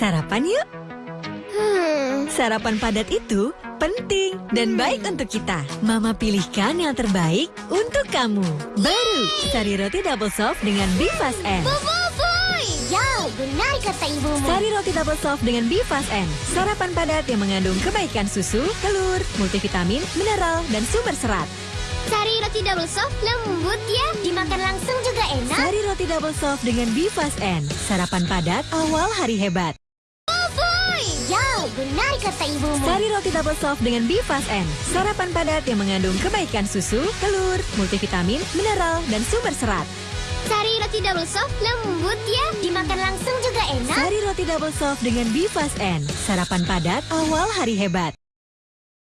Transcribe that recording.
Sarapan yuk. Hmm, Sarapan padat itu penting dan baik untuk kita. Mama pilihkan yang terbaik untuk kamu. Baru, Sari Roti Double Soft dengan Bifast N. Ya, benar kata ibumu. Sari Roti Double Soft dengan Bifast N. Sarapan padat yang mengandung kebaikan susu, telur, multivitamin, mineral, dan sumber serat. Sari roti double soft lembut ya. Dimakan langsung juga enak. Sari Roti Double Soft dengan Bifast N. Sarapan padat awal hari hebat. Benar kata ibumu. Sari Roti Double Soft dengan Bifast N. Sarapan padat yang mengandung kebaikan susu, telur, multivitamin, mineral, dan sumber serat. Sari roti double soft lembut ya. Dimakan langsung juga enak. Sari Roti Double Soft dengan Bifast N. Sarapan padat awal hari hebat.